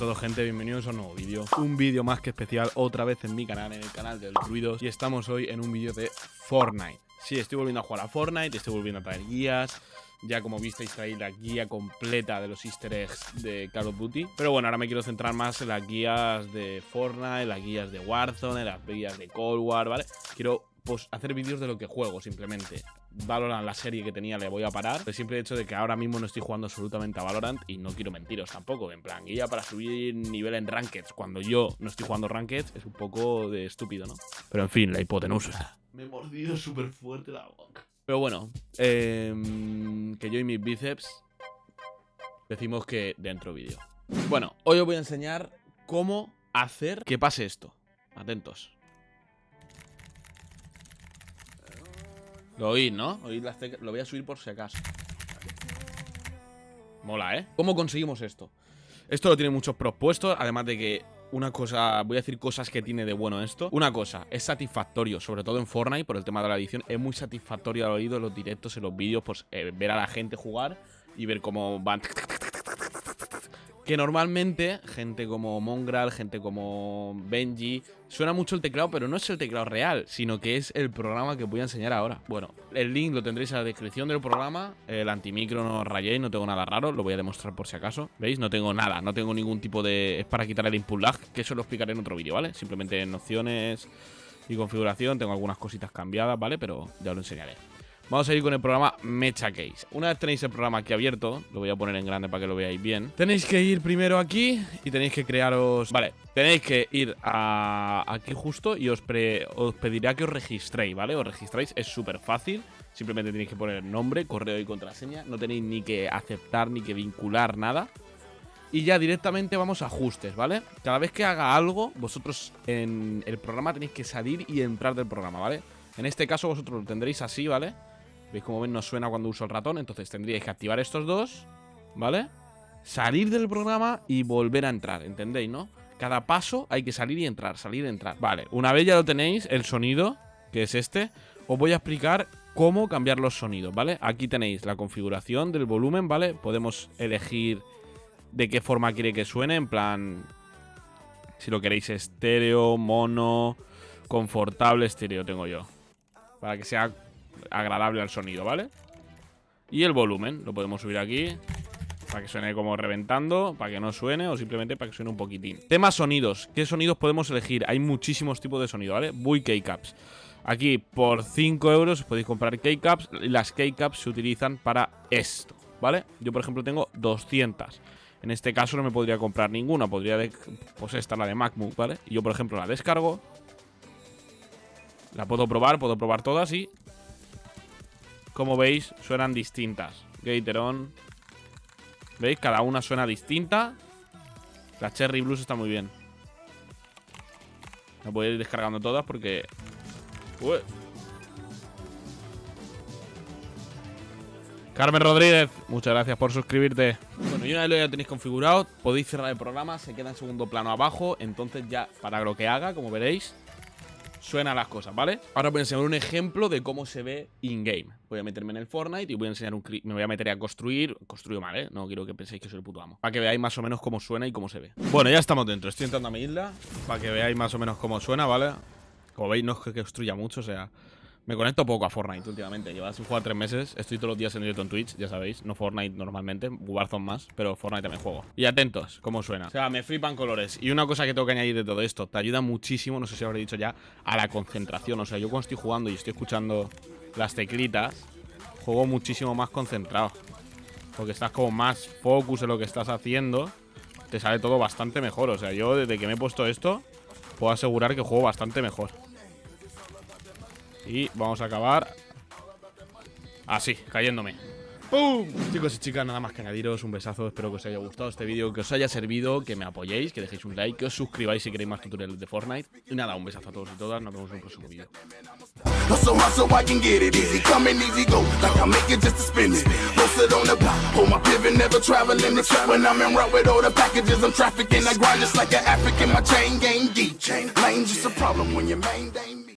todo gente, bienvenidos a un nuevo vídeo. Un vídeo más que especial otra vez en mi canal, en el canal del Ruidos. Y estamos hoy en un vídeo de Fortnite. Sí, estoy volviendo a jugar a Fortnite, estoy volviendo a traer guías. Ya como visteis traí la guía completa de los easter eggs de Call of Duty. Pero bueno, ahora me quiero centrar más en las guías de Fortnite, las guías de Warzone, en las guías de Cold War, ¿vale? Quiero pues hacer vídeos de lo que juego simplemente. Valorant, la serie que tenía, le voy a parar. El simple hecho de que ahora mismo no estoy jugando absolutamente a Valorant y no quiero mentiros tampoco. En plan, guía para subir nivel en Rankeds cuando yo no estoy jugando Rankeds es un poco de estúpido, ¿no? Pero en fin, la hipotenusa. Me he mordido súper fuerte la boca. Pero bueno, em, que yo y mis bíceps decimos que dentro vídeo. Bueno, hoy os voy a enseñar cómo hacer que pase esto. Atentos. Lo oís, ¿no? Oís las Lo voy a subir por si acaso. Mola, ¿eh? ¿Cómo conseguimos esto? Esto lo tiene muchos propuestos, además de que una cosa, voy a decir cosas que tiene de bueno esto. Una cosa, es satisfactorio, sobre todo en Fortnite, por el tema de la edición, es muy satisfactorio al oído en los directos, en los vídeos, pues eh, ver a la gente jugar y ver cómo van que normalmente gente como Mongral, gente como Benji, suena mucho el teclado, pero no es el teclado real, sino que es el programa que voy a enseñar ahora. Bueno, el link lo tendréis en la descripción del programa, el antimicro no rayéis, no tengo nada raro, lo voy a demostrar por si acaso. ¿Veis? No tengo nada, no tengo ningún tipo de... es para quitar el input lag, que eso lo explicaré en otro vídeo, ¿vale? Simplemente en opciones y configuración tengo algunas cositas cambiadas, ¿vale? Pero ya lo enseñaré. Vamos a ir con el programa Mecha Case. Una vez tenéis el programa aquí abierto, lo voy a poner en grande para que lo veáis bien. Tenéis que ir primero aquí y tenéis que crearos... Vale, tenéis que ir a aquí justo y os, os pedirá que os registréis, ¿vale? Os registráis, es súper fácil. Simplemente tenéis que poner nombre, correo y contraseña. No tenéis ni que aceptar ni que vincular nada. Y ya directamente vamos a ajustes, ¿vale? Cada vez que haga algo, vosotros en el programa tenéis que salir y entrar del programa, ¿vale? En este caso vosotros lo tendréis así, ¿vale? ¿Veis cómo ven? No suena cuando uso el ratón. Entonces tendríais que activar estos dos, ¿vale? Salir del programa y volver a entrar, ¿entendéis, no? Cada paso hay que salir y entrar, salir y entrar. Vale, una vez ya lo tenéis, el sonido, que es este, os voy a explicar cómo cambiar los sonidos, ¿vale? Aquí tenéis la configuración del volumen, ¿vale? Podemos elegir de qué forma quiere que suene, en plan... Si lo queréis estéreo, mono, confortable, estéreo tengo yo. Para que sea agradable al sonido, ¿vale? Y el volumen, lo podemos subir aquí para que suene como reventando, para que no suene o simplemente para que suene un poquitín. Tema sonidos. ¿Qué sonidos podemos elegir? Hay muchísimos tipos de sonido, ¿vale? Bui K-Caps. Aquí por 5 euros podéis comprar K-Caps y las K-Caps se utilizan para esto, ¿vale? Yo por ejemplo tengo 200. En este caso no me podría comprar ninguna, podría, pues esta la de MacBook, ¿vale? Y yo por ejemplo la descargo. La puedo probar, puedo probar todas y como veis, suenan distintas. Gateron. ¿Veis? Cada una suena distinta. La Cherry Blues está muy bien. La voy a ir descargando todas porque... Carmen Rodríguez, muchas gracias por suscribirte. Bueno, y una vez lo ya tenéis configurado, podéis cerrar el programa, se queda en segundo plano abajo, entonces ya para lo que haga, como veréis, suenan las cosas, ¿vale? Ahora voy a enseñar un ejemplo de cómo se ve in-game. Voy a meterme en el Fortnite y voy a enseñar un Me voy a meter a construir. Construyo mal, ¿eh? No quiero que penséis que soy el puto amo. Para que veáis más o menos cómo suena y cómo se ve. Bueno, ya estamos dentro. Estoy entrando a mi isla. Para que veáis más o menos cómo suena, ¿vale? Como veis, no es que construya mucho, o sea... Me conecto poco a Fortnite últimamente. Llevo sin jugar tres meses. Estoy todos los días en directo en Twitch, ya sabéis. No Fortnite normalmente, Warzone más, pero Fortnite también juego. Y atentos, cómo suena. O sea, me flipan colores. Y una cosa que tengo que añadir de todo esto, te ayuda muchísimo, no sé si habré dicho ya, a la concentración. O sea, yo cuando estoy jugando y estoy escuchando las teclitas, juego muchísimo más concentrado. Porque estás como más focus en lo que estás haciendo. Te sale todo bastante mejor. O sea, yo desde que me he puesto esto, puedo asegurar que juego bastante mejor. Y vamos a acabar así, cayéndome. ¡Pum! Chicos y chicas, nada más que añadiros un besazo Espero que os haya gustado este vídeo, que os haya servido Que me apoyéis, que dejéis un like, que os suscribáis si queréis más tutoriales de Fortnite. Y nada, un besazo a todos y todas, nos vemos en un próximo vídeo